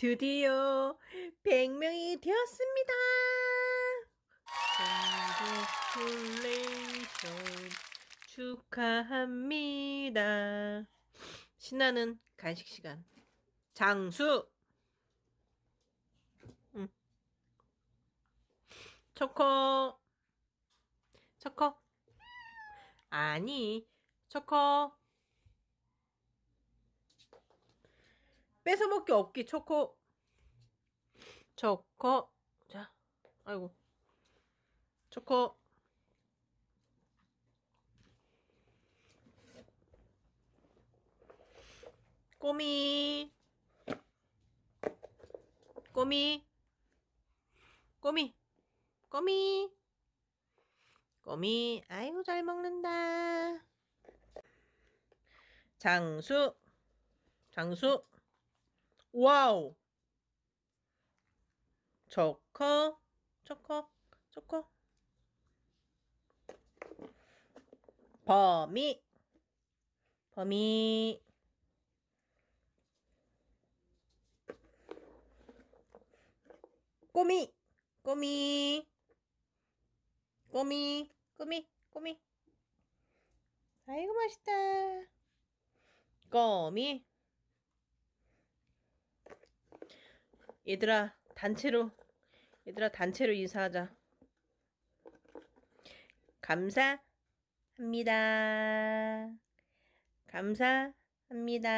드디어 100명이 되었습니다. 콩그레이션 축하합니다. 신나는 간식 시간. 장수. 응. 초코. 초코. 아니, 초코. 뺏어 먹기 없기 초코. 초코. 자, 아이고. 초코. 꼬미. 꼬미. 꼬미. 꼬미. 꼬미. 아이고, 잘 먹는다. 장수. 장수. 와우. 초코. 초코. 초코. 범이. 범이. 꼬미. 꼬미. 꼬미. 꼬미. 꼬미. 아이고 맛있다. 꼬미. 얘들아 단체로 얘들아 단체로 인사하자. 감사합니다. 감사합니다.